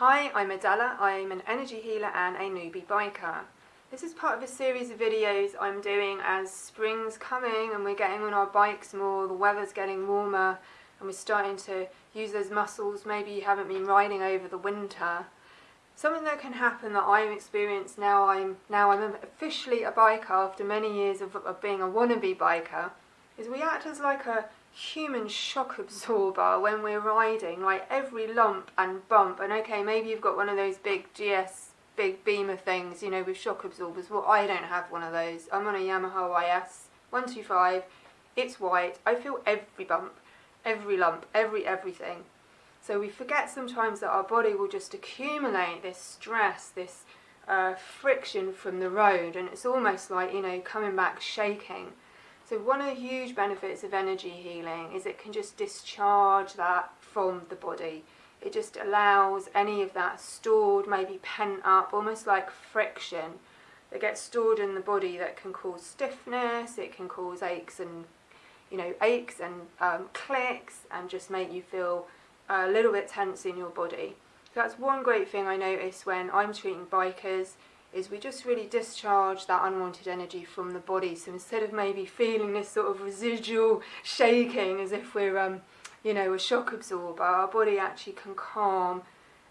Hi, I'm Adela. I'm an energy healer and a newbie biker. This is part of a series of videos I'm doing as spring's coming and we're getting on our bikes more, the weather's getting warmer and we're starting to use those muscles maybe you haven't been riding over the winter. Something that can happen that I've experienced now I'm now I'm officially a biker after many years of, of being a wannabe biker is we act as like a human shock absorber when we're riding, like every lump and bump. And okay, maybe you've got one of those big GS, big beamer things, you know, with shock absorbers. Well, I don't have one of those. I'm on a Yamaha YS 125. It's white. I feel every bump, every lump, every everything. So we forget sometimes that our body will just accumulate this stress, this uh, friction from the road, and it's almost like, you know, coming back shaking. So one of the huge benefits of energy healing is it can just discharge that from the body. It just allows any of that stored, maybe pent up, almost like friction that gets stored in the body that can cause stiffness, it can cause aches and you know aches and um, clicks and just make you feel a little bit tense in your body. So that's one great thing I notice when I'm treating bikers is we just really discharge that unwanted energy from the body. So instead of maybe feeling this sort of residual shaking as if we're, um, you know, a shock absorber, our body actually can calm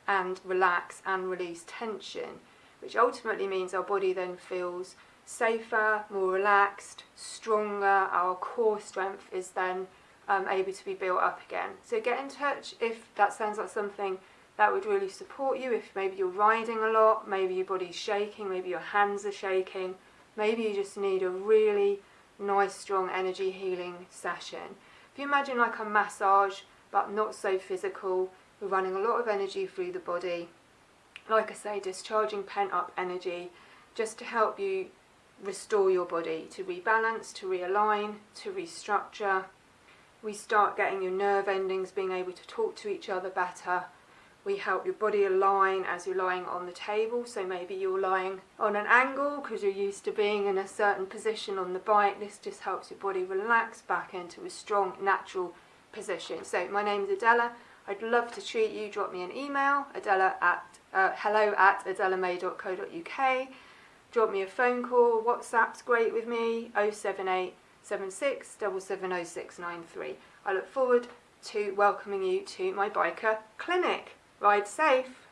and relax and release tension, which ultimately means our body then feels safer, more relaxed, stronger, our core strength is then um, able to be built up again. So get in touch if that sounds like something that would really support you if maybe you're riding a lot, maybe your body's shaking, maybe your hands are shaking, maybe you just need a really nice strong energy healing session. If you imagine like a massage but not so physical, we're running a lot of energy through the body, like I say discharging pent up energy just to help you restore your body, to rebalance, to realign, to restructure. We start getting your nerve endings being able to talk to each other better, we help your body align as you're lying on the table. So maybe you're lying on an angle because you're used to being in a certain position on the bike. This just helps your body relax back into a strong, natural position. So my name is Adela. I'd love to treat you. Drop me an email, adela at uh, hello at adelamay.co.uk. Drop me a phone call. WhatsApp's great with me, 078 76 I look forward to welcoming you to my biker clinic. Ride safe.